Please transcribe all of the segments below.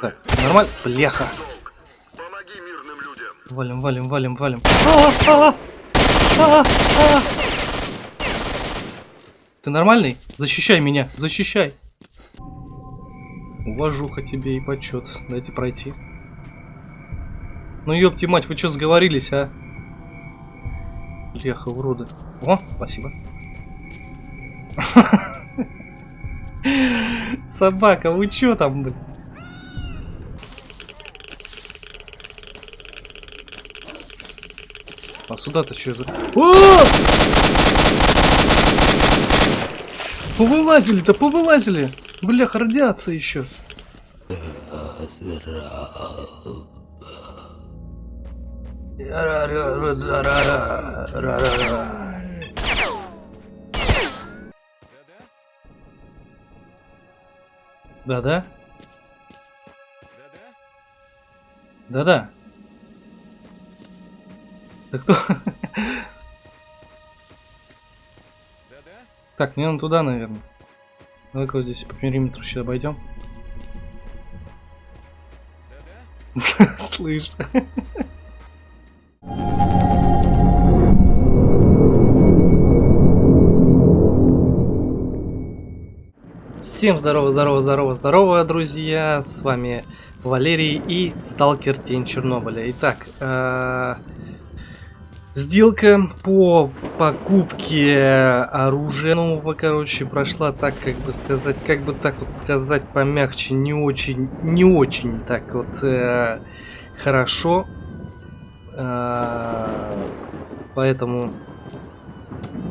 Так, нормально? Бляха. Валим, валим, валим, валим. А, а, а. Ты нормальный? Защищай меня, защищай. Уважуха тебе и почет. Дайте пройти. Ну ёпти мать, вы что сговорились, а? Бляха, уроды. О, спасибо. Собака, вы чё там, блин? А сюда-то что за... Повылазили-то, повылазили! Бляха, радиация еще. Да-да? Да-да. Да кто? Так, мне надо туда, наверное. Давай-ка вот здесь по периметру сейчас обойдем. Слышь. Всем здорово, здорово, здорово, здорово, друзья! С вами Валерий и Сталкер Тень Чернобыля. Итак, э сделка по покупке оружия нового, короче, прошла так, как бы сказать, как бы так вот сказать помягче, не очень, не очень так вот э хорошо. Э поэтому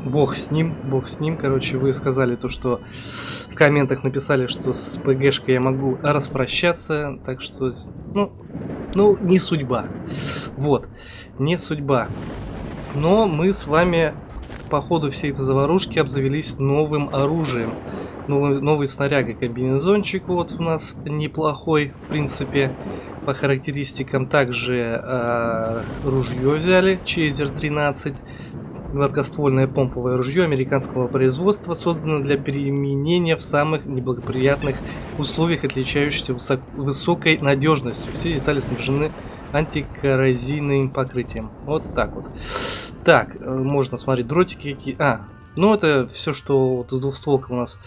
Бог с ним, бог с ним. Короче, вы сказали то, что в комментах написали, что с ПГшкой я могу распрощаться. Так что, ну, ну, не судьба. Вот, не судьба. Но мы с вами по ходу всей этой заварушки обзавелись новым оружием. Новый, новый снаряга комбинезончик вот у нас неплохой, в принципе, по характеристикам. Также э, ружье взяли, Чейзер 13 Гладкоствольное помповое ружье американского производства создано для применения в самых неблагоприятных условиях, отличающихся высок высокой надежностью. Все детали снабжены антикоррозийным покрытием. Вот так вот. Так, э, можно смотреть дротики какие. А, ну это все, что вот с двухстволком у нас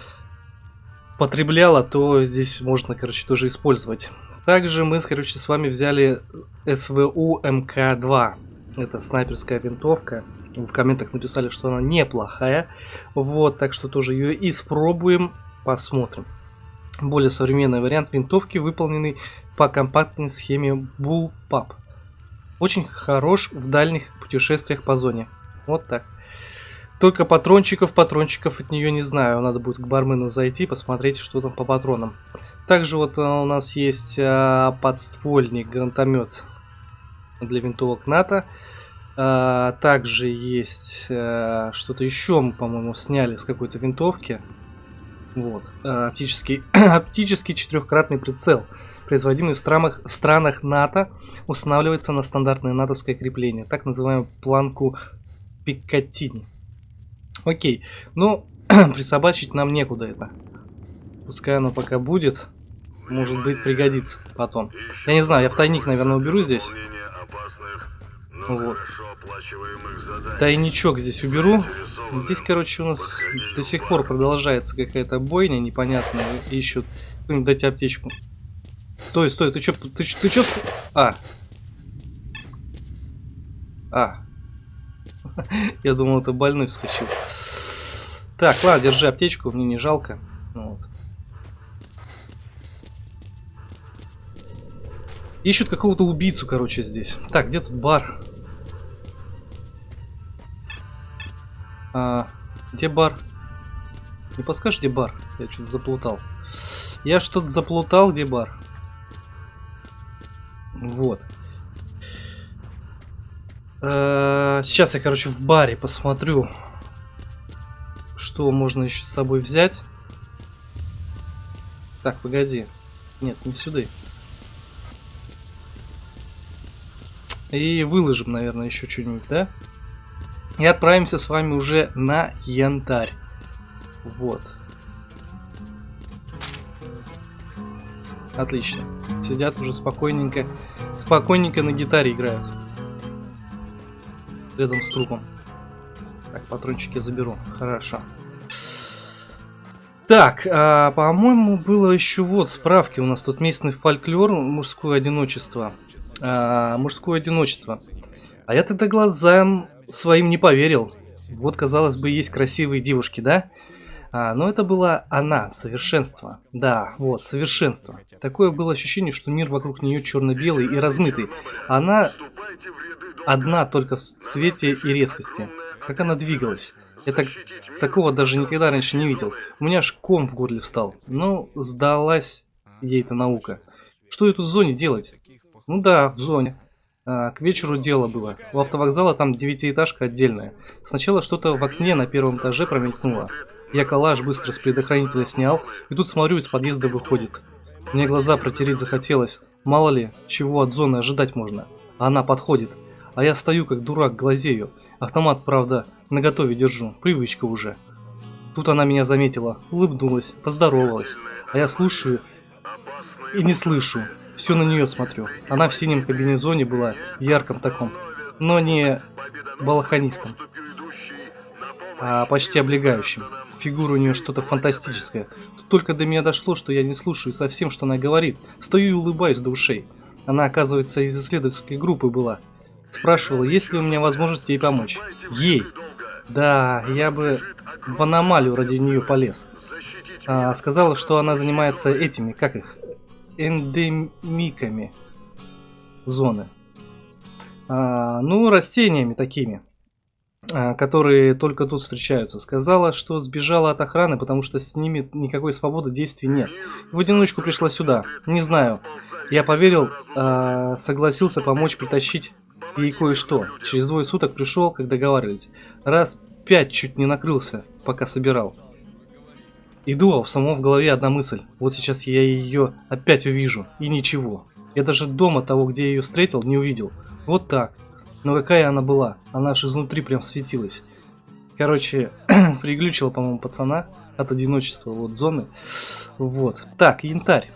потребляло, то здесь можно, короче, тоже использовать. Также мы, короче, с вами взяли СВУ МК-2. Это снайперская винтовка в комментах написали, что она неплохая. Вот, так что тоже ее испробуем, посмотрим. Более современный вариант винтовки, выполненный по компактной схеме Bullpup. Очень хорош в дальних путешествиях по зоне. Вот так. Только патрончиков, патрончиков от нее не знаю. Надо будет к бармену зайти, посмотреть, что там по патронам. Также вот э, у нас есть а, подствольник, гранатомет для винтовок НАТО. А, также есть а, что-то еще, мы, по-моему, сняли с какой-то винтовки. Вот. А, оптический, оптический четырехкратный прицел, производимый в странах, в странах НАТО, устанавливается на стандартное натовское крепление, так называемую планку Пикатини. Окей, ну, присобачить нам некуда это. Пускай оно пока будет. Может быть, пригодится потом. Я не знаю, я в тайник, наверное, уберу здесь. Вот. Тайничок здесь уберу. Здесь, короче, у нас до сих пор продолжается какая-то бойня непонятная. И еще кто-нибудь дайте аптечку. Стой, стой, ты чё, ты, ты чё? А. А. Я думал, это больной вскочил. Так, ладно, держи аптечку, мне не жалко. Ну вот. Ищут какого-то убийцу, короче, здесь. Так, где тут бар? А, где бар? Не подскажешь, где бар? Я что-то заплутал. Я что-то заплутал, где бар? Вот. А, сейчас я, короче, в баре посмотрю, что можно еще с собой взять. Так, погоди. Нет, не сюда. И выложим, наверное, еще что-нибудь, да? И отправимся с вами уже на янтарь. Вот. Отлично. Сидят уже спокойненько. Спокойненько на гитаре играют. Рядом с трупом. Так, патрончики заберу. Хорошо. Так, а, по-моему, было еще вот справки. У нас тут местный фольклор, мужское одиночество. А, мужское одиночество. А я тогда глазам своим не поверил. Вот, казалось бы, есть красивые девушки, да? А, но это была она, совершенство. Да, вот, совершенство. Такое было ощущение, что мир вокруг нее черно-белый и размытый. Она одна только в цвете и резкости. Как она двигалась. Я так, такого даже никогда раньше не видел. У меня аж ком в горле встал. Ну, сдалась ей эта наука. Что эту в зоне делать? Ну да, в зоне. А, к вечеру дело было. У автовокзала там девятиэтажка отдельная. Сначала что-то в окне на первом этаже промелькнуло. Я коллаж быстро с предохранителя снял, и тут смотрю, из подъезда выходит. Мне глаза протереть захотелось. Мало ли, чего от зоны ожидать можно. Она подходит. А я стою как дурак, глазею. Автомат, правда, наготове держу. Привычка уже. Тут она меня заметила, улыбнулась, поздоровалась. А я слушаю и не слышу. Все на нее смотрю. Она в синем комбинезоне была, ярком таком. Но не балаханистом, а почти облегающим. Фигура у нее что-то фантастическое. Тут только до меня дошло, что я не слушаю совсем, что она говорит. Стою и улыбаюсь до ушей. Она, оказывается, из исследовательской группы была. Спрашивала, есть ли у меня возможность ей помочь. Ей! Да, я бы в аномалию ради нее полез. А, сказала, что она занимается этими, как их, эндемиками зоны. А, ну, растениями такими. А, которые только тут встречаются. Сказала, что сбежала от охраны, потому что с ними никакой свободы действий нет. В одиночку пришла сюда. Не знаю. Я поверил, а, согласился помочь притащить ей кое-что. Через двое суток пришел, как договаривались. Раз пять чуть не накрылся, пока собирал. Иду, а в самом в голове одна мысль. Вот сейчас я ее опять увижу. И ничего. Я даже дома того, где я ее встретил, не увидел. Вот так. Но какая она была? Она аж изнутри прям светилась. Короче, приглючила, по-моему, пацана от одиночества, вот, зоны. Вот. Так, янтарь.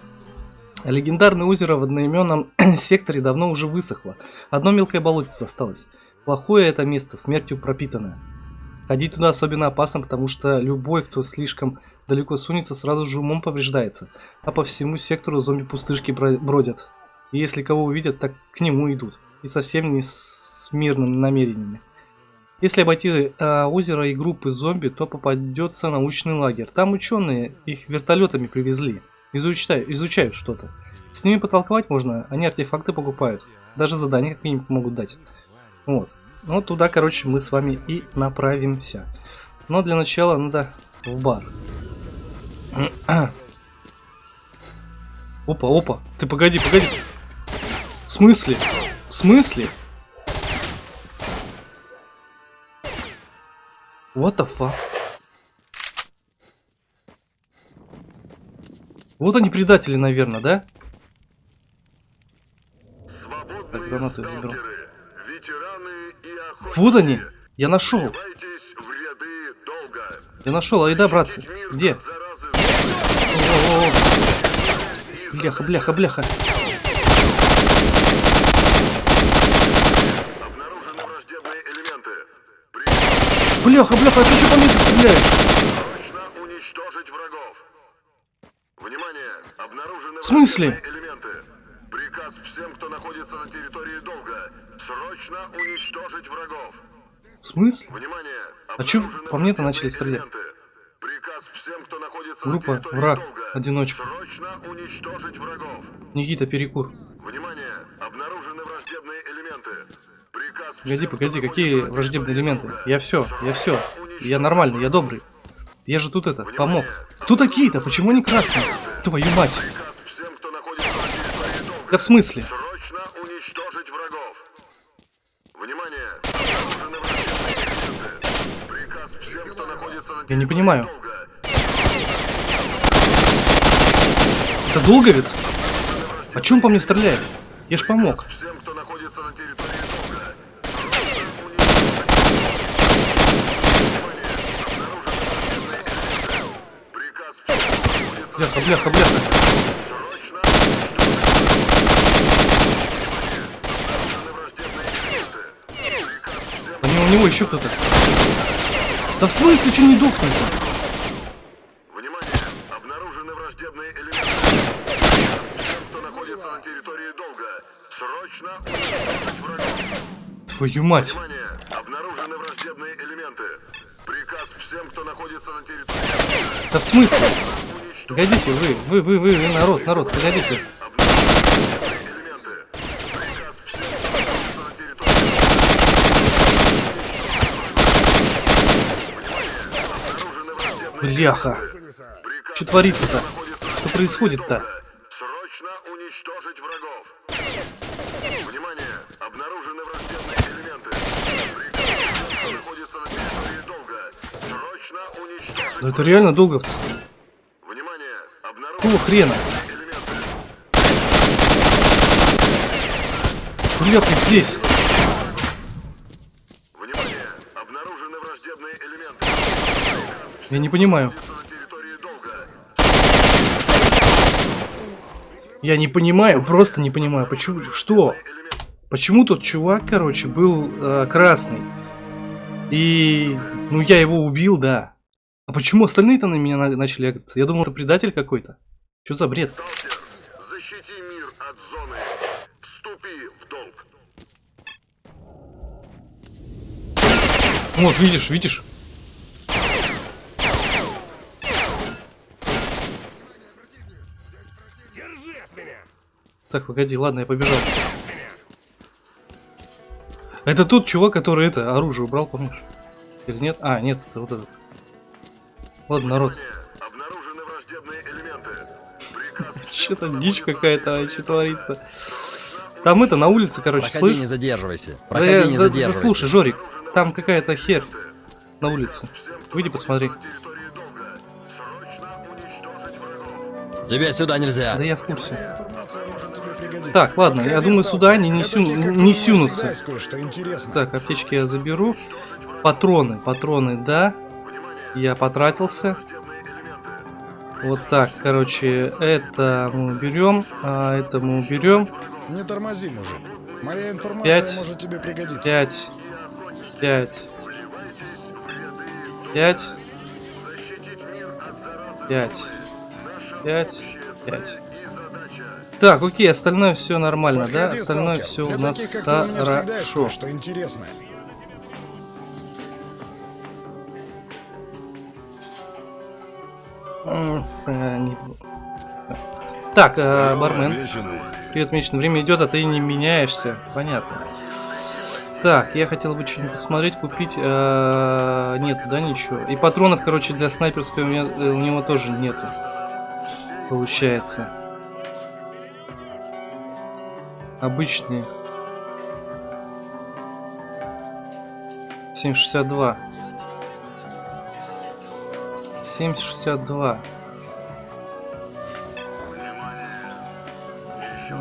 Легендарное озеро в одноименном секторе давно уже высохло. Одно мелкое болотице осталось. Плохое это место, смертью пропитанное. Ходить туда особенно опасно, потому что любой, кто слишком далеко сунется, сразу же умом повреждается. А по всему сектору зомби-пустышки бродят. И если кого увидят, так к нему идут. И совсем не с мирными намерениями. Если обойти э, озеро и группы зомби, то попадется научный лагерь. Там ученые их вертолетами привезли. Изучают, изучают что-то. С ними потолковать можно, они артефакты покупают. Даже задания какие-нибудь могут дать. Вот. Ну, туда, короче, мы с вами и направимся. Но для начала надо в бар. Опа, опа. Ты погоди, погоди. В смысле? В смысле? What the fuck? Вот они предатели, наверное, да? Так, гранаты заберу. Вот они! Я нашел! Я нашел, айда, братцы. Где? О -о -о бляха, бляха, бляха. Бляха, бляха, а ты что по мне стреляешь? Уничтожить врагов. Внимание, обнаружены В смысле? элементы. Приказ всем, кто находится на территории долга. Срочно уничтожить врагов. В смысле? Внимание, А чё по мне-то начали стрелять? Приказ всем, кто находится Группа, на территории враг, долга. одиночка. Срочно уничтожить врагов. Никита, перекур. Внимание, обнаружены Погоди, погоди, какие враждебные элементы? Я все, я все. Я нормальный, я добрый. Я же тут это, помог. Кто такие-то? Почему они красные? Твою мать. Да в смысле? Я не понимаю. Это долговец? О чем по мне стреляет? Я ж помог. Бляха, бляха, бляха. Они, у него еще кто-то. Да в смысле, что не дохнет-то? Твою мать! Внимание! Обнаружены враждебные элементы. Приказ всем, кто находится на территории. Да в смысле? Погодите, вы, вы, вы, вы, вы, народ, народ, погодите. Бляха. Что творится-то? Что происходит-то? Срочно уничтожить врагов. Внимание! Обнаружены враждебные элементы. Приказ находится на территории долга. Срочно уничтожить Да это реально долговцы. Хрена? Бля, ты здесь. Внимание! Обнаружены враждебные элементы. Я не понимаю. Я не понимаю, просто не понимаю. Почему? Что? Почему тот чувак, короче, был э, красный? И, ну, я его убил, да. А почему остальные-то на меня на- начали агриться? Я думал, это предатель какой-то. Что за бред? Сталкер, защити мир от зоны. Вступи в долг. Вот, видишь, видишь? Так, погоди, ладно, я побежал. Это тот чувак, который это оружие убрал, помнишь? Или нет? А, нет, это вот этот. Ладно, народ. Внимание! Что-то дичь какая-то вообще творится. Там это на улице, короче, Проходи, слышь? не задерживайся. Да Проходи, я- не да- да задерживайся. слушай, Жорик, там какая-то хер на улице. Выйди, посмотри. Тебе сюда нельзя. Да я в курсе. Так, ладно, я думаю, сюда они не, сю- не сюнутся. Так, аптечки я заберу. Патроны, патроны, да. Я потратился. Вот так, короче, это мы уберем, а это мы уберем. Не тормози, мужик. Моя информация Пять. может тебе пригодиться. Пять, пять, пять, пять, пять, пять. Так, окей, остальное все нормально, да? Подходи, Остальное сталкер. все у нас таких, хорошо. кое-что интересное. Так, э, бармен. Привет, Мичин. Время идет, а ты не меняешься. Понятно. Так, я хотел бы что-нибудь посмотреть, купить. э, Нет, да, ничего. И патронов, короче, для снайперской у, меня, э, у него тоже нету. Получается. Обычные. 7,62. 7,62.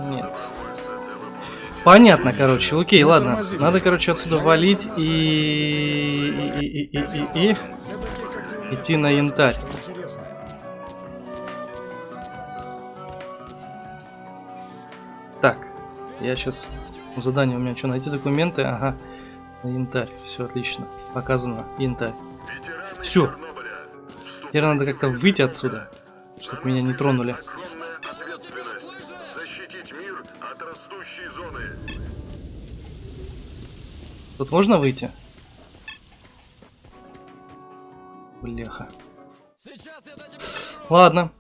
Нет. Понятно, короче. Окей, Не ладно. Надо, короче, отсюда валить и... И, и, и, и, и- и- Идти на янтарь. Так, я сейчас... Задание у меня что, найти документы? Ага. На янтарь. Все отлично. Показано. Янтарь. Чернобыля. Теперь надо как-то выйти отсюда, чтобы меня не тронули. Тут можно выйти? Бляха. Ладно.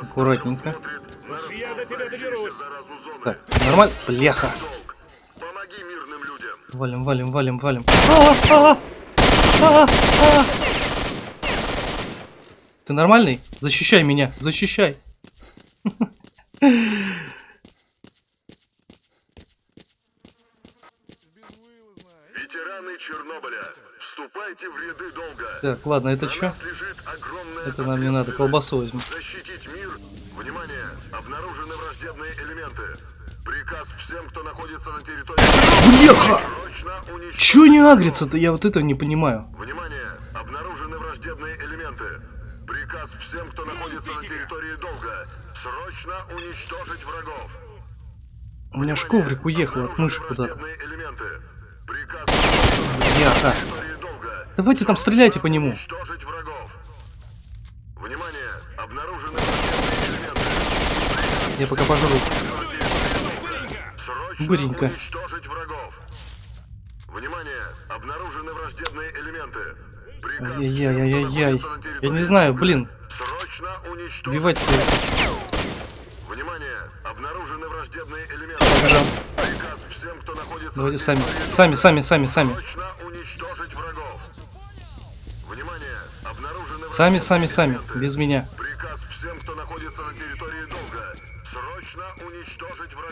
Аккуратненько. Так, нормально? Бляха. Валим, валим, валим, валим. А, а, а, а. Ты нормальный? Защищай меня, защищай. Ветераны Чернобыля, вступайте в ряды долга. Так, ладно, это что? Это нам не надо, колбасу возьму. Защитить мир. Внимание! Обнаружены враждебные элементы. Приказ всем, кто находится на территории. Бляха! Чё не агрится-то? Я вот этого не понимаю. Внимание! Обнаружены враждебные элементы. Приказ всем, кто находится на территории долга. Срочно уничтожить врагов. У меня ж коврик уехал от мыши куда-то. Враждебные элементы. Приказ Бляха. Давайте там стреляйте по нему. Уничтожить врагов. Внимание! Обнаружены враждебные элементы. Я пока пожру. Быренько. уничтожить врагов. Внимание! Обнаружены враждебные элементы. На Я не знаю, блин. Срочно уничтожить. Убивать Внимание! Обнаружены враждебные элементы. Ага. Приказ всем, кто находится Давайте сами. Сами, сами, сами, сами. Срочно уничтожить врагов. Внимание! Обнаружены Сами, сами, сами. Без меня. Приказ всем, кто находится на территории долга. Срочно уничтожить врагов.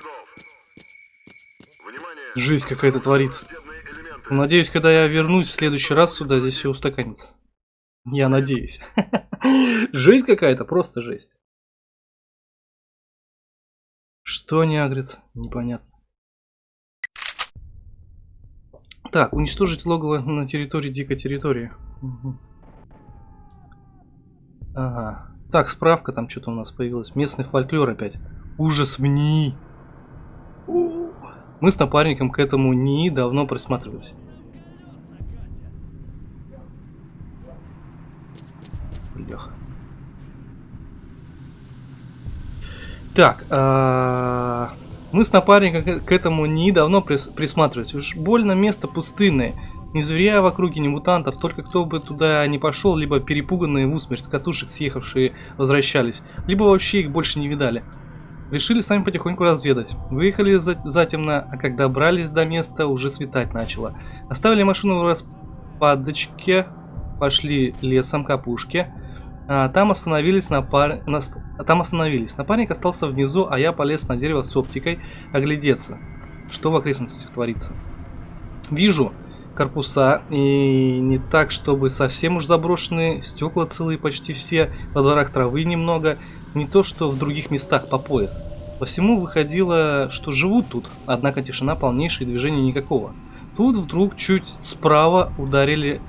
Жизнь какая-то творится. Надеюсь, когда я вернусь в следующий раз сюда, здесь все устаканится. Я надеюсь. Жесть какая-то, просто жесть. Что не агрится? Непонятно. Так, уничтожить логово на территории дикой территории. Ага. Так, справка там что-то у нас появилась. Местный фольклор опять. Ужас в НИИ. Мы с напарником к этому НИИ давно присматривались. Бляха. Так, а, мы с напарником к- этому НИИ давно прис- присматривались. Уж больно место пустынное. Ни зверя в округе, ни мутантов. Только кто бы туда не пошел, либо перепуганные в усмерть с катушек съехавшие возвращались, либо вообще их больше не видали. Решили сами потихоньку разведать. Выехали за- затемно, а когда добрались до места, уже светать начало. Оставили машину в распадочке, пошли лесом к опушке. А, там остановились на на Там остановились. Напарник остался внизу, а я полез на дерево с оптикой оглядеться, что в окрестностях творится. Вижу корпуса, и не так, чтобы совсем уж заброшенные, стекла целые почти все, во дворах травы немного, не то что в других местах по пояс. По всему выходило, что живут тут, однако тишина полнейшая и движения никакого. Тут вдруг чуть справа ударили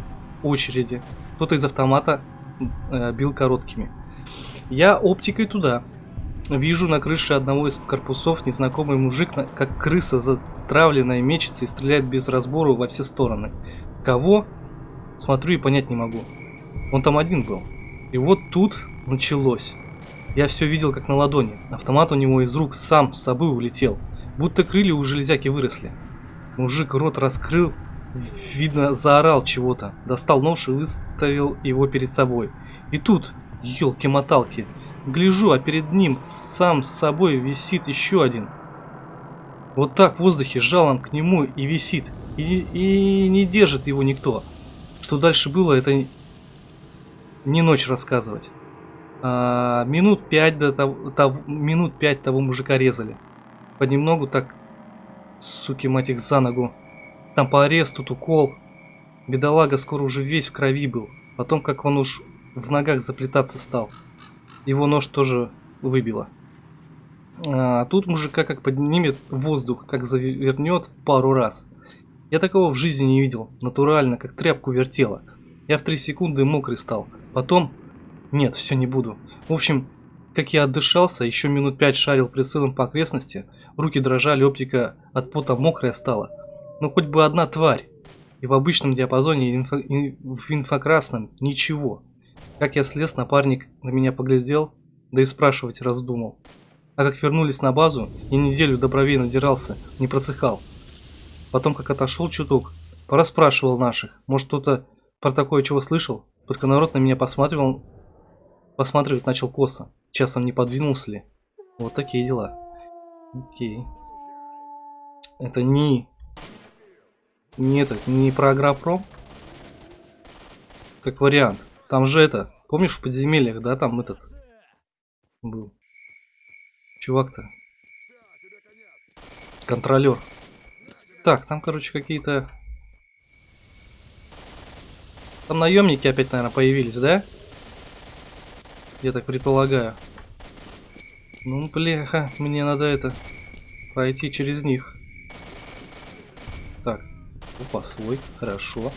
очереди. Кто-то из автомата э, бил короткими. Я оптикой туда. Вижу на крыше одного из корпусов незнакомый мужик, как крыса затравленная, мечется и стреляет без разбору во все стороны. Кого? Смотрю и понять не могу. Он там один был. И вот тут началось. Я все видел как на ладони. Автомат у него из рук сам с собой улетел. Будто крылья у железяки выросли. Мужик рот раскрыл, видно, заорал чего-то. Достал нож и выставил его перед собой. И тут, елки-моталки, гляжу, а перед ним сам с собой висит еще один. Вот так в воздухе жалом к нему и висит. И, и не держит его никто. Что дальше было, это не ночь рассказывать. А, минут пять до того, того- минут пять того мужика резали. Понемногу так, суки мать их за ногу. Там порез, тут укол. Бедолага скоро уже весь в крови был. Потом, как он уж в ногах заплетаться стал. Его нож тоже выбило. А тут мужика как поднимет воздух, как завернет пару раз. Я такого в жизни не видел. Натурально, как тряпку вертела. Я в три секунды мокрый стал. Потом... Нет, все не буду. В общем, как я отдышался, еще минут пять шарил прицелом по окрестности, руки дрожали, оптика от пота мокрая стала. Ну хоть бы одна тварь. И в обычном диапазоне, и в инфокрасном ничего. Как я слез, напарник на меня поглядел, да и спрашивать раздумал. А как вернулись на базу, и неделю до бровей надирался, не просыхал. Потом, как отошел чуток, пораспрашивал наших. Может, кто-то про такое чего слышал? Только народ на меня посматривал, посматривать начал косо. Часом не подвинулся ли? Вот такие дела. Окей. Это не... Не этот, не про агропром? Как вариант. Там же это, помнишь в подземельях, да, там этот был. Чувак-то. Контролер. Так, там, короче, какие-то... Там наемники опять, наверное, появились, да? Я так предполагаю. Ну, бляха, мне надо это... Пройти через них. Так. Опа, свой. Хорошо.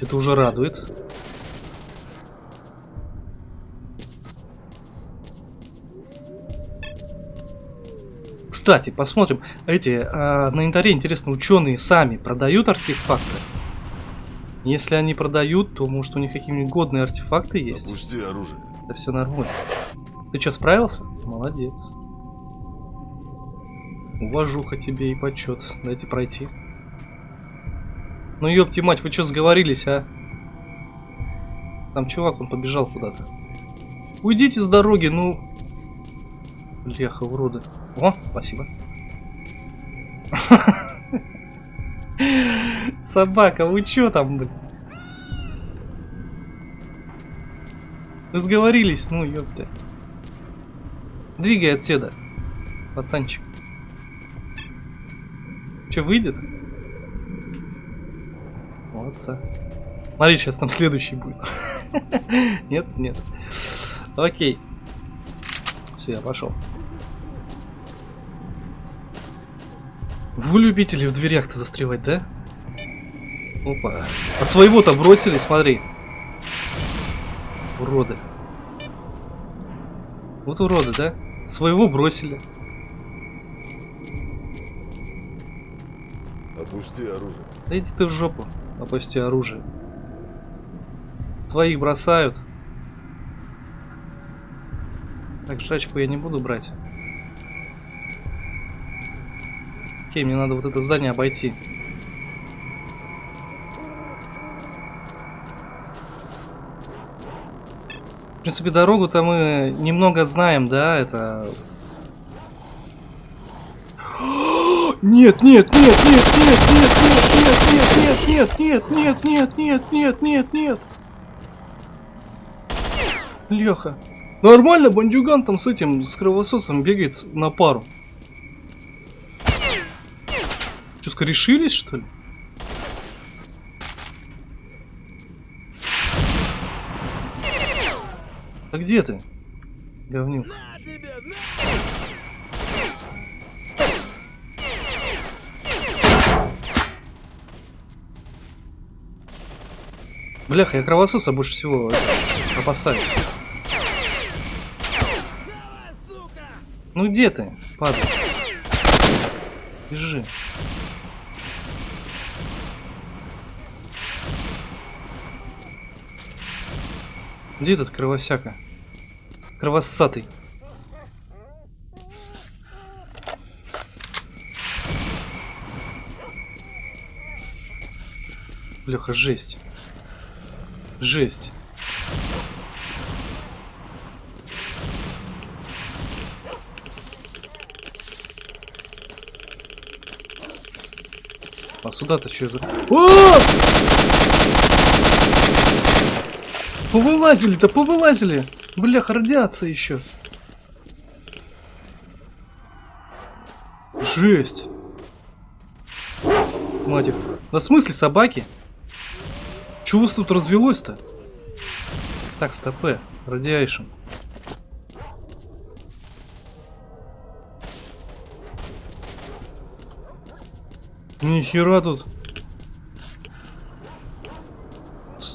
Это уже радует. Кстати, посмотрим. Эти а, на инвентаре, интересно, ученые сами продают артефакты? Если они продают, то может у них какие-нибудь годные артефакты есть? Опусти оружие. Это все нормально. Ты что, справился? Молодец. Уважуха тебе и почет. Дайте пройти. Ну ёпти мать, вы что сговорились, а? Там чувак, он побежал куда-то. Уйдите с дороги, ну... Леха, уроды. О, спасибо. Собака, вы чё там, блин? Вы сговорились, ну ёпта. Двигай отседа, пацанчик. Че, выйдет? Молодца. Смотри, сейчас там следующий будет. Нет, нет. Окей. Все, я пошел. Вы любители в дверях-то застревать, да? Опа. А своего-то бросили, смотри. Уроды. Вот уроды, да? Своего бросили. Опусти оружие. Да иди ты в жопу, опусти оружие. Своих бросают. Так, жрачку я не буду брать. Окей, мне надо вот это здание обойти. В принципе, дорогу-то мы немного знаем, да, это... Нет, нет, нет, нет, нет, нет, нет, нет, нет, нет, нет, нет, нет, нет, нет, нет. Леха. Нормально, бандюган там с этим, с кровососом бегает на пару. Че, скорешились, что ли? А где ты? Говнюк. Бляха, я кровососа больше всего опасаюсь. Ну где ты, падай? Бежи. Где этот кровосяка? Кровосатый. Бляха, жесть. Жесть. А сюда-то что за... О! Повылазили-то, повылазили! Бляха, радиация еще. Жесть. Матик. На смысле собаки? Чего у тут развелось-то? Так, стопе. Радиайшн. Нихера тут.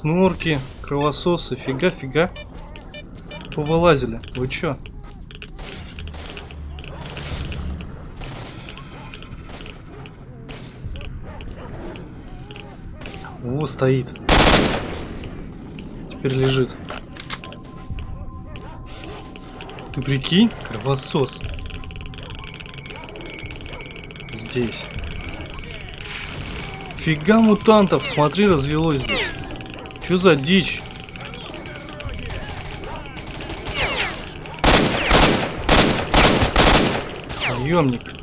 Снорки, кровососы, фига-фига. Повылазили. Вы чё? О, стоит. Теперь лежит. Ты прикинь? Кровосос. Здесь. Фига мутантов, смотри, развелось здесь. Что за дичь? Наемник.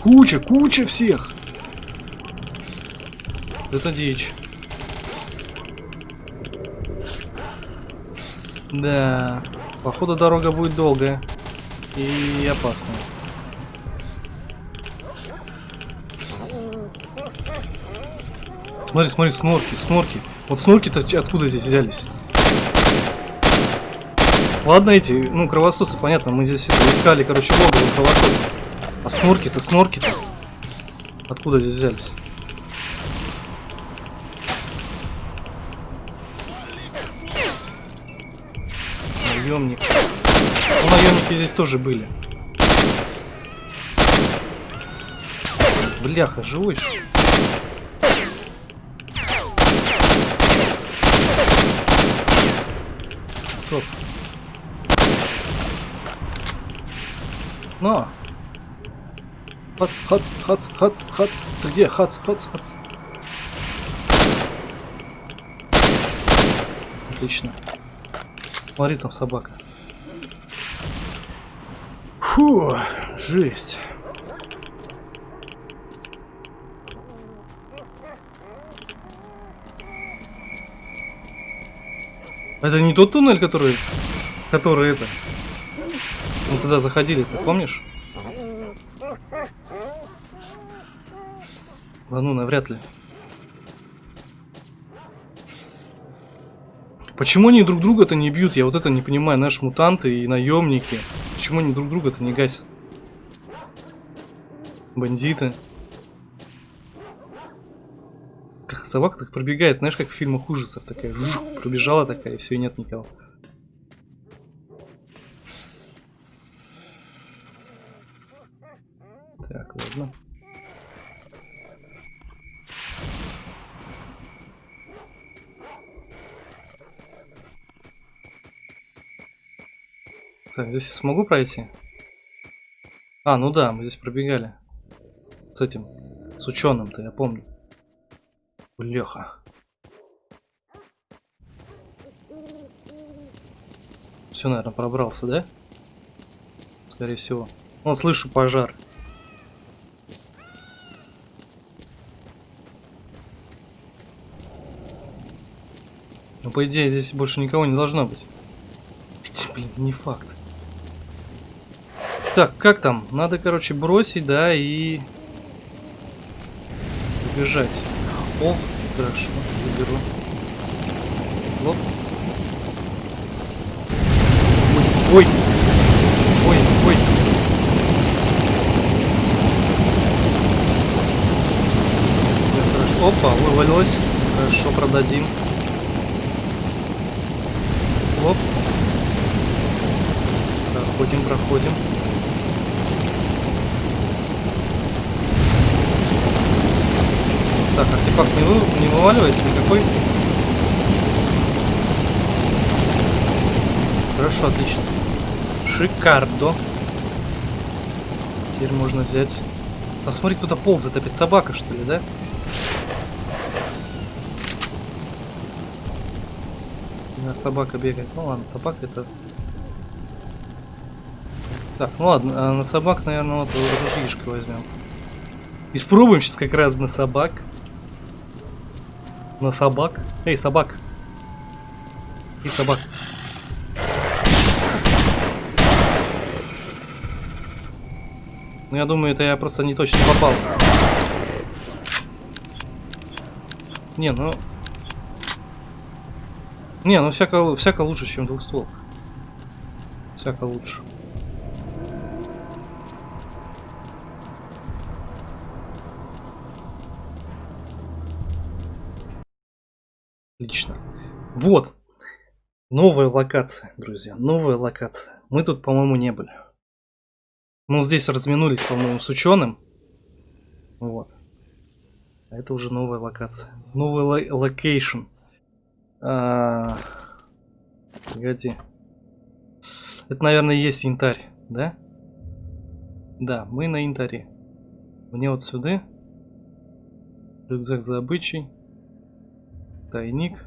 Куча, куча всех. Это дичь. Да, походу дорога будет долгая и опасная. Смотри, смотри, снорки, снорки. Вот снорки-то откуда здесь взялись? Ладно эти, ну, кровососы, понятно, мы здесь искали, короче, логово кровососа. А снорки-то, снорки-то откуда здесь взялись? Наемник. Ну, наемники здесь тоже были. Бляха, живой. Стоп. Но. Хац, хац, хац, хац, хац. Ты где? Хац, хац, хац. Отлично. Смотри, там собака. Фу, жесть. Это не тот туннель, который... Который это... Мы туда заходили, ты помнишь? Да ну, навряд ли. Почему они друг друга-то не бьют? Я вот это не понимаю. Наши мутанты и наемники. Почему они друг друга-то не гасят? Бандиты. Как собака так пробегает, знаешь, как в фильмах ужасов такая. жух, Пробежала такая, и все, и нет никого. Так, ладно. Так, здесь я смогу пройти? А, ну да, мы здесь пробегали. С этим, с ученым-то, я помню. Леха. Все, наверное, пробрался, да? Скорее всего. Вон, слышу пожар. Ну, по идее, здесь больше никого не должно быть. Хотя, Блин, не факт. Так, как там? Надо, короче, бросить, да, и... Бежать. О, хорошо, заберу. Лоп. Ой, ой, ой. Всё хорошо. Опа, вывалилось. Хорошо, продадим. Лоп. Проходим, проходим. Так, артефакт не, вы, не вываливается никакой. Хорошо, отлично. Шикардо. Теперь можно взять... Посмотри, кто-то ползает, опять собака, что ли, да? Да, собака бегает. Ну ладно, собака это... Так, ну ладно, а на собак, наверное, вот ружьишко возьмем. Испробуем сейчас как раз на собак. На собак. Эй, собак. И собак. Ну, я думаю, это я просто не точно попал. Не, ну... Не, ну всяко, всяко лучше, чем двухстволка. Всяко лучше. Отлично. Вот. Новая локация, друзья. Новая локация. Мы тут, по-моему, не были. Ну, здесь разминулись, по-моему, с ученым. Вот. А это уже новая локация. Новый ло location. А... Погоди. Это, наверное, и есть янтарь, да? Да, мы на янтаре. Мне вот сюда. Рюкзак за обычай. Тайник.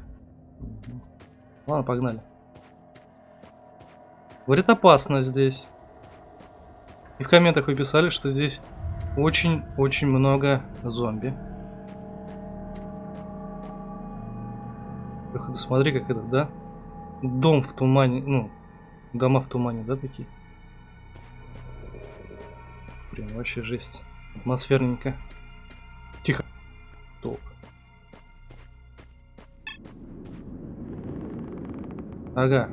Ладно, погнали. Говорит, опасно здесь. И в комментах вы писали, что здесь очень-очень много зомби. Смотри, как это, да? Дом в тумане, ну, дома в тумане, да, такие? Блин, вообще жесть. Атмосферненько. Тихо. Толк. Ага.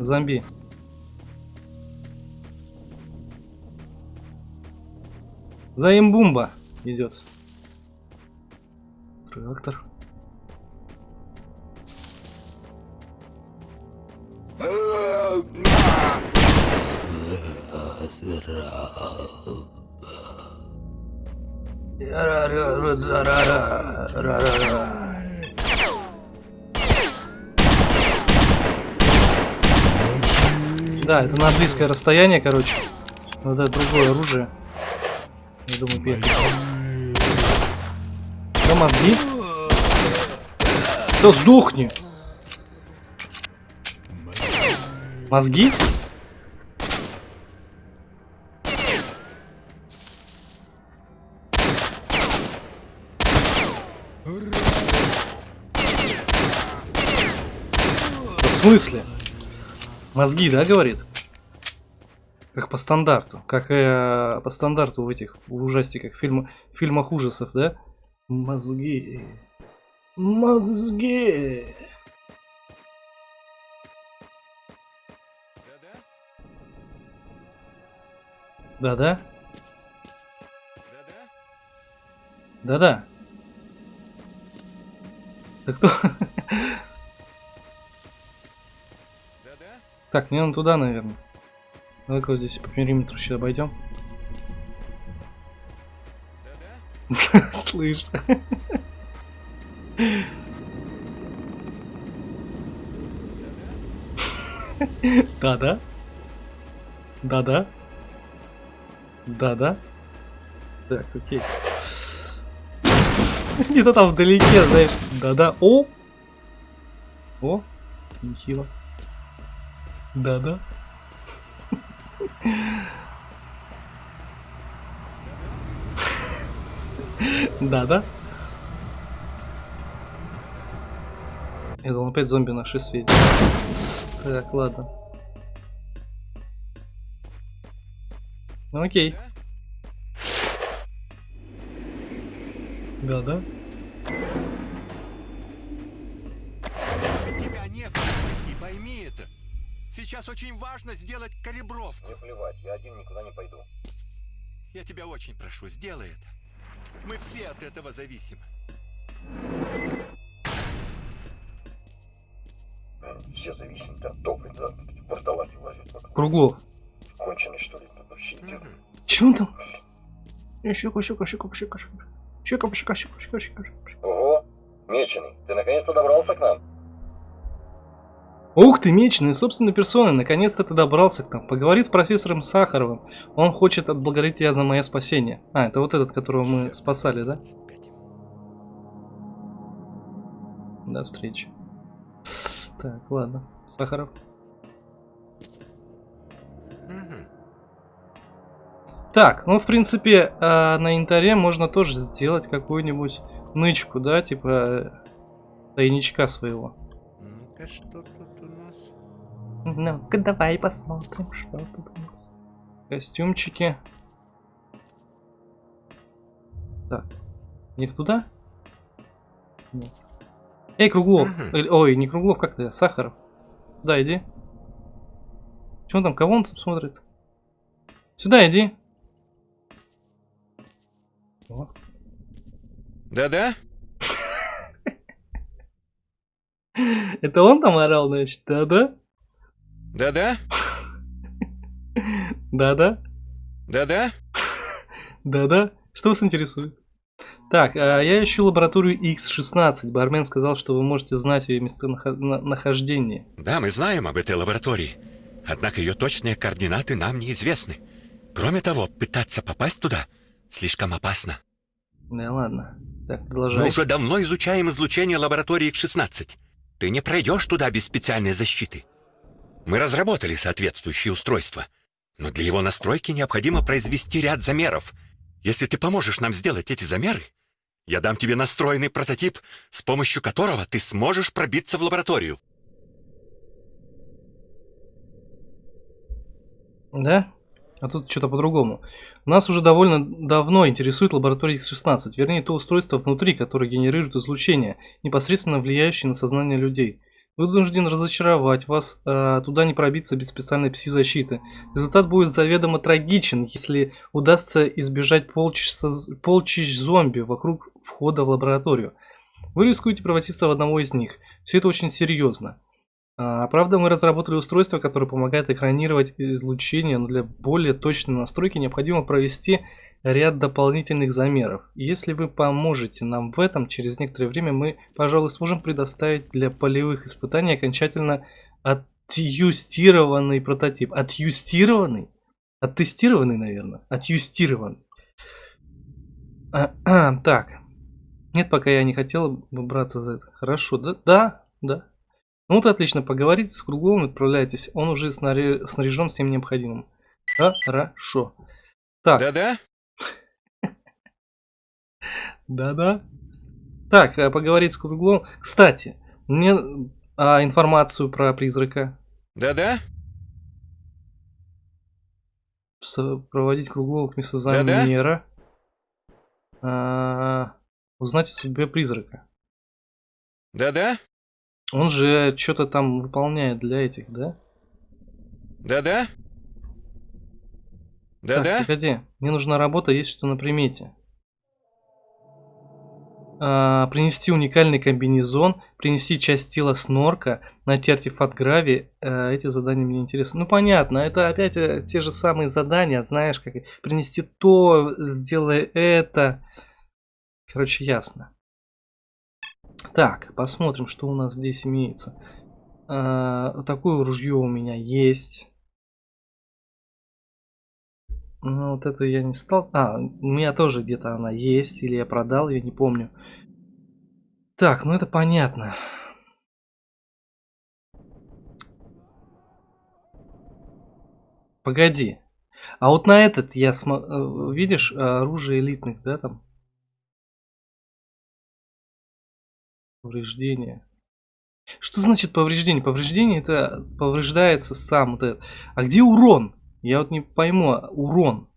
Зомби. Заимбумба идет. Трактор. Да, это на близкое расстояние, короче. Надо другое оружие. Я думаю, первый. Что, мозги? Да сдохни! Мозги? В смысле? Мозги, да, говорит? Как по стандарту. Как э, по стандарту в этих ужастиках, фильм, фильмах ужасов, да? Мозги. Мозги. Да-да? Да-да. Да кто? Так, мне надо туда, наверное. Давай-ка вот здесь по периметру сейчас обойдем. Слышь. Да-да. Да-да. Да-да. Так, окей. Где-то там вдалеке, знаешь. Да-да. О! О! Нехило. Да-да. Да-да. Я думал, опять зомби наши светят. Так, ладно. Ну окей. Да-да. Сейчас очень важно сделать калибровку. Мне плевать, я один никуда не пойду. Я тебя очень прошу, сделай это. Мы все от этого зависим. Все зависит от топлива, да, в порталате лазят. Вот Круглов. Конченый, что ли, вообще идет. Че он там? Э, щека, щека, щека, щека. Щека, щека, щека, щека, щека. щека. Ого, меченый, ты наконец-то добрался к нам? Ух ты, меченый, собственной персоной, наконец-то ты добрался к нам. Поговори с профессором Сахаровым. Он хочет отблагодарить тебя за мое спасение. А, это вот этот, которого мы спасали, да? До встречи. Так, ладно. Сахаров. Так, ну, в принципе, а, на янтаре можно тоже сделать какую-нибудь нычку, да, типа э, тайничка своего. Ну-ка, что тут у нас? Ну-ка, давай посмотрим, что тут у нас. Костюмчики. Так. Не туда? Нет. Эй, Круглов. Э, Ой, не Круглов, как ты? Сахаров. Сюда иди. Че он там? Кого он там смотрит? Сюда иди. О, Да-да? Это он там орал, значит? Да-да? Да-да? Да-да? Да-да? Да-да. Что вас интересует? Так, а, я ищу лабораторию X16. Бармен сказал, что вы можете знать ее местонахождение. Да, мы знаем об этой лаборатории. Однако ее точные координаты нам неизвестны. Кроме того, пытаться попасть туда слишком опасно. Да ладно. Так, Мы продолжай. уже давно изучаем излучение лаборатории X16. Ты не пройдешь туда без специальной защиты. Мы разработали соответствующее устройство. Но для его настройки необходимо произвести ряд замеров. Если ты поможешь нам сделать эти замеры, я дам тебе настроенный прототип, с помощью которого ты сможешь пробиться в лабораторию. Да? А тут что-то по-другому. Нас уже довольно давно интересует лаборатория X16, вернее то устройство внутри, которое генерирует излучение, непосредственно влияющее на сознание людей. Вынужден разочаровать вас, а, туда не пробиться без специальной пси-защиты. Результат будет заведомо трагичен, если удастся избежать полчища, полчищ зомби вокруг входа в лабораторию. Вы рискуете превратиться в одного из них. Все это очень серьезно. А, правда, мы разработали устройство, которое помогает экранировать излучение, но для более точной настройки необходимо провести ряд дополнительных замеров. Если вы поможете нам в этом, через некоторое время мы, пожалуй, сможем предоставить для полевых испытаний окончательно отюстированный прототип. Отюстированный? Оттестированный, наверное. Отюстированный. Так. Нет, пока я не хотел бы браться за это. Хорошо, да? Да, да. Ну вот отлично, поговорите с Кругловым, отправляйтесь. Он уже снаряжен всем необходимым. Хорошо. Так. Да-да? Да-да. Так, э, поговорить с Кругловым. Кстати, мне а, информацию про призрака. Да-да? Проводить Круглова к месту замера. А, узнать о судьбе призрака. Да-да? Он же что-то там выполняет для этих, да? Да-да? Да-да? Погоди, мне нужна работа, есть что на примете. А, принести уникальный комбинезон, принести часть тела снорка, найти артефакт грави. А, эти задания мне интересны. Ну понятно, это опять э, те же самые задания, знаешь, как принести то, сделай это. Короче, ясно. Так, посмотрим, что у нас здесь имеется. А, такое ружье у меня есть. Ну, вот это я не стал... А, у меня тоже где-то она есть, или я продал ее, не помню. Так, ну это понятно. Погоди. А вот на этот я см... Э, видишь, оружие элитных, да, там? Повреждение. Что значит повреждение? Повреждение это повреждается сам вот этот. А где урон? Я вот не пойму, урон.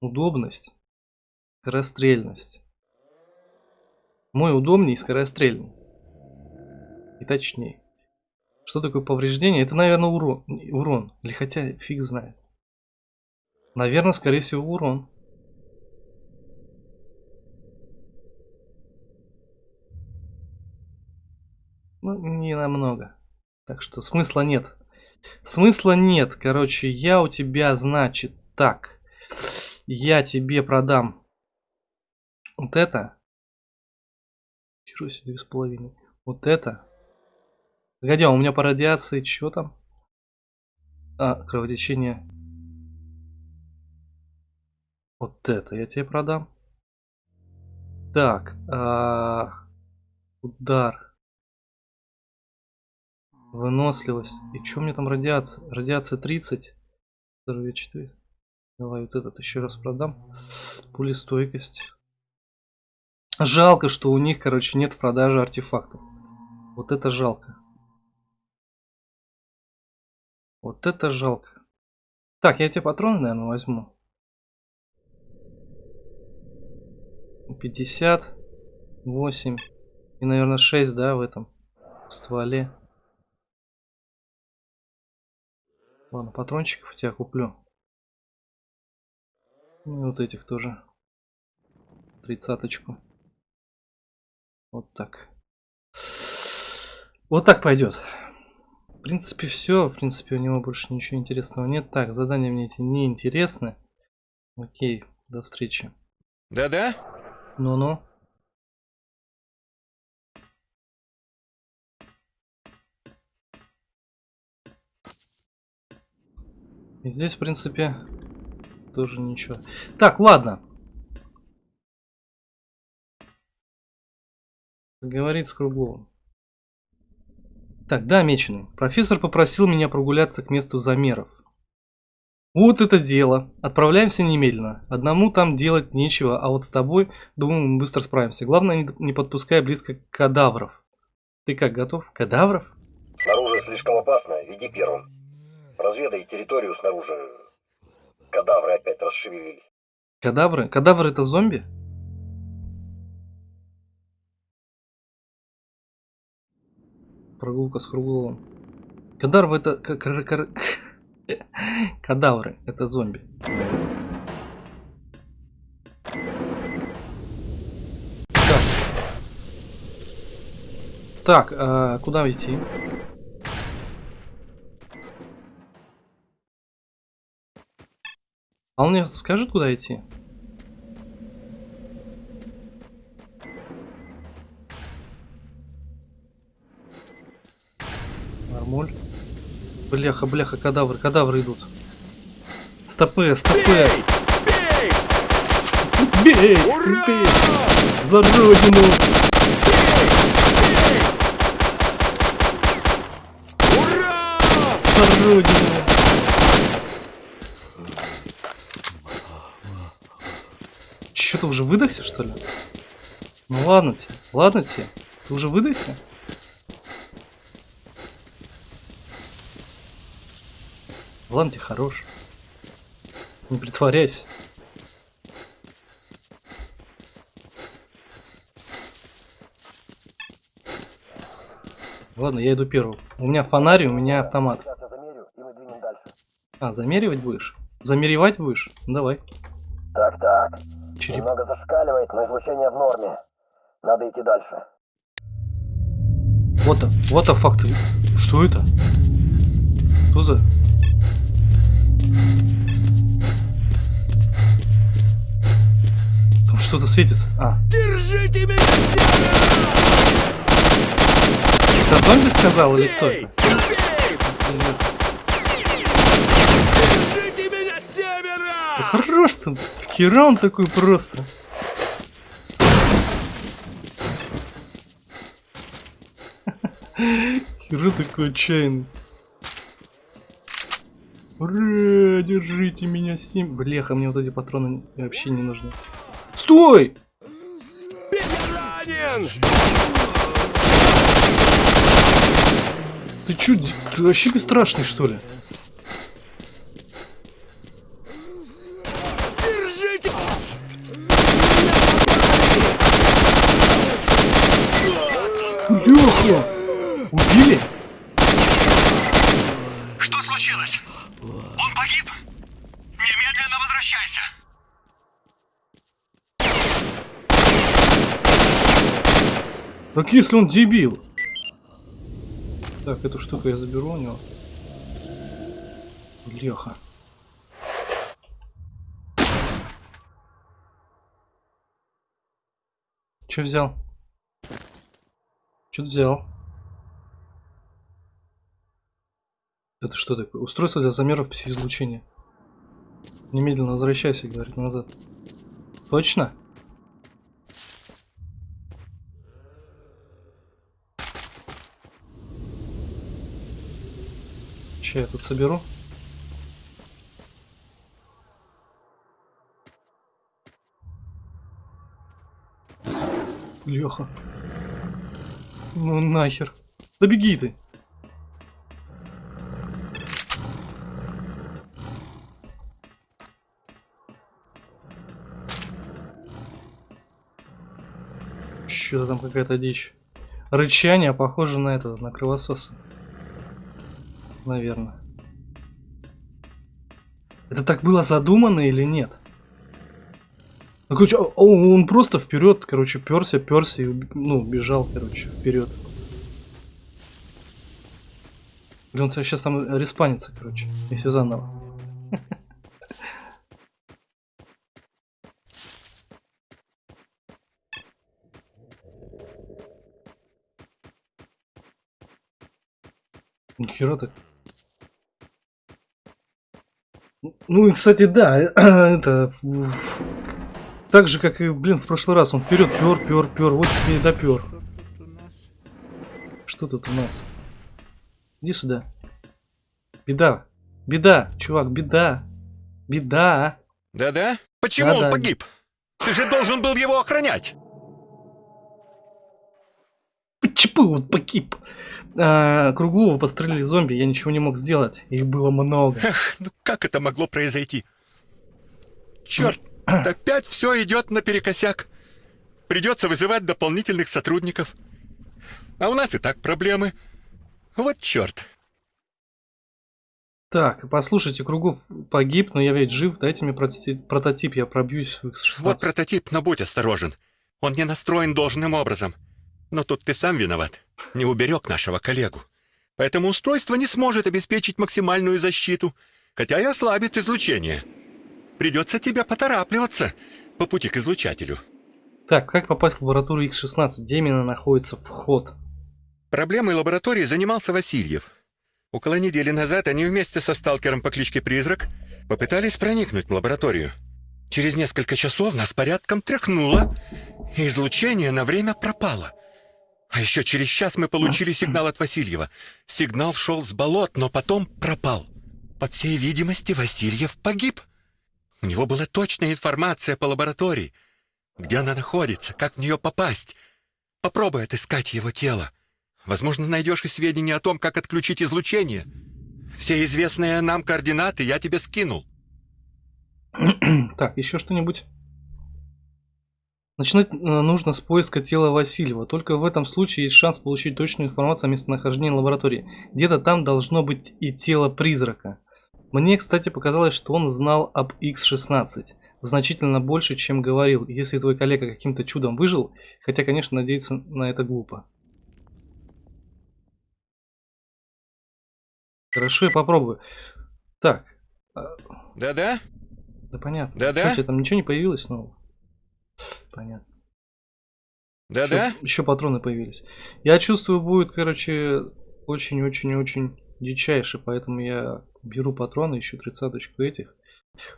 Удобность. Скорострельность. Мой удобнее и скорострельный. И точнее. Что такое повреждение? Это, наверное, урон. урон. Или хотя фиг знает. Наверное, скорее всего, урон. Ну, не намного. Так что смысла нет. Смысла нет. Короче, я у тебя, значит, так. Я тебе продам вот это. Чего себе, две с половиной. Вот это. Погоди, а у меня по радиации что там? А, кровотечение. Вот это я тебе продам. Так, а, удар. Выносливость. И что мне там радиация? Радиация 30. Здоровье 4. Давай вот этот еще раз продам. Пулестойкость. Жалко, что у них, короче, нет в продаже артефактов. Вот это жалко. Вот это жалко. Так, я тебе патроны, наверное, возьму. 50, 8 и, наверное, 6, да, в этом стволе. Ладно, патрончиков тебя куплю. Ну и вот этих тоже. Тридцаточку. Вот так. Вот так пойдет. В принципе, все. В принципе, у него больше ничего интересного нет. Так, задания мне эти не интересны. Окей, до встречи. Да-да? Ну-ну. И здесь, в принципе, тоже ничего. Так, ладно. Говорит с Кругловым. Так, да, меченый. Профессор попросил меня прогуляться к месту замеров. Вот это дело. Отправляемся немедленно. Одному там делать нечего, а вот с тобой, думаю, мы быстро справимся. Главное, не подпускай близко кадавров. Ты как, готов? Кадавров? Снаружи слишком опасно, иди первым. Разведай территорию снаружи. Кадавры опять расшевелились. Кадавры? Кадавры это зомби? Прогулка с Кругловым. Кадавры это... Кадавры это зомби. Так, а куда идти? А он мне скажет, куда идти? Нормуль. Бляха, бляха, кадавры, кадавры идут. Стопы, стопы! Бей! Бей! За родину! За родину! Чё, ты уже выдохся, что ли? Ну ладно тебе, ладно тебе. Ты уже выдохся? Ладно тебе, хорош. Не притворяйся. Ладно, я иду первым. У меня фонарь, у меня автомат. Сейчас я замерю, и мы двинем дальше. А, замеривать будешь? Замеревать будешь? Ну, давай. Так, так. Череп. Немного зашкаливает, но излучение в норме. Надо идти дальше. Вот, вот the fuck ты. Что это? Что за? Там что-то светится. А. Держите меня! Это зомби сказал или кто это? Да хорош там. Херам такой просто. Хера такой отчаянный. Ура, держите меня с ним. Бляха, мне вот эти патроны вообще не нужны. Стой! Ты чё, ты вообще бесстрашный, что ли? Леха! Убили? Что случилось? Он погиб? Немедленно возвращайся! Так если он дебил. Так, эту штуку я заберу у него. Леха. Че взял? Что взял? Это что такое? Устройство для замеров пси-излучения. Немедленно возвращайся, говорит, назад. Точно? Че я тут соберу? Леха. Ну нахер. Да беги ты. Что-то там какая-то дичь. Рычание похоже на это, на кровососа. Наверное. Это так было задумано или нет? Ну, короче, он просто вперед, короче, перся, перся и ну, бежал, короче, вперед. Блин, он сейчас там респанится, короче, и все заново. Нихера так. Ну и, кстати, да, это... в- Так же, как и, блин, в прошлый раз. Он вперед пер, пер, пер. Вот тебе и допер. Что тут у нас? Иди сюда. Беда. Беда, чувак, беда. Беда. Да-да? Почему Да-да. он погиб? Ты же должен был его охранять. Почему вот погиб? А, Круглова пострелили зомби, я ничего не мог сделать. Их было много. Эх, ну как это могло произойти? Черт, опять все идет наперекосяк. Придется вызывать дополнительных сотрудников. А у нас и так проблемы. Вот черт. Так, послушайте, Кругов погиб, но я ведь жив. Дайте мне прототип, я пробьюсь в X16. Вот прототип, но будь осторожен. Он не настроен должным образом. Но тут ты сам виноват. Не уберег нашего коллегу. Поэтому устройство не сможет обеспечить максимальную защиту, хотя и ослабит излучение. Придется тебе поторапливаться по пути к излучателю. Так, как попасть в лабораторию X16? Где именно находится вход? Проблемой лаборатории занимался Васильев. Около недели назад они вместе со сталкером по кличке Призрак попытались проникнуть в лабораторию. Через несколько часов нас порядком тряхнуло, и излучение на время пропало. А еще через час мы получили сигнал от Васильева. Сигнал шел с болот, но потом пропал. По всей видимости, Васильев погиб. У него была точная информация по лаборатории. Где она находится, как в нее попасть. Попробуй отыскать его тело. Возможно, найдешь и сведения о том, как отключить излучение. Все известные нам координаты я тебе скинул. Так, еще что-нибудь? Начинать э, нужно с поиска тела Васильева. Только в этом случае есть шанс получить точную информацию о местонахождении лаборатории. Где-то там должно быть и тело призрака. Мне, кстати, показалось, что он знал об X-16. Значительно больше, чем говорил, если твой коллега каким-то чудом выжил, хотя, конечно, надеяться на это глупо. Хорошо, я попробую. Так. а, Да-да? Да понятно. Да-да? Там ничего не появилось нового? Понятно. Да-да? Еще, еще патроны появились. Я чувствую, будет, короче, очень-очень-очень дичайше, поэтому я беру патроны, ищу тридцаточку этих.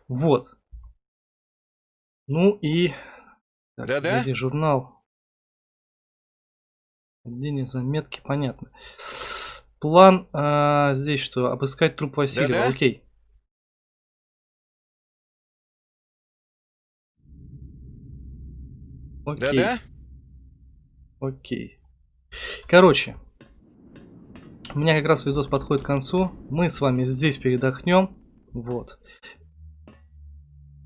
Вот. Ну и... Да-да? где журнал. Отдельные заметки, понятно. План а, здесь что? Обыскать труп Васильева. Да-да? Окей. Окей. Да-да? Окей. Короче, у меня как раз видос подходит к концу. Мы с вами здесь передохнем. Вот.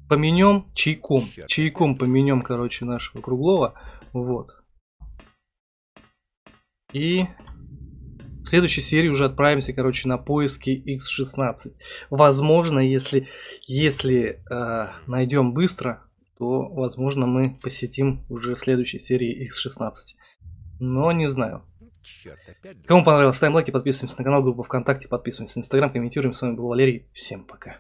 Поменем чайком. Чайком поменем, короче, нашего круглого. Вот. И в следующей серии уже отправимся, короче, на поиски X16. Возможно, если, если э, найдем быстро, то, возможно, мы посетим уже в следующей серии X16. Но не знаю. Черт, Кому понравилось, ставим лайки, подписываемся на канал, группу ВКонтакте, подписываемся на Инстаграм, комментируем. С вами был Валерий. Всем пока.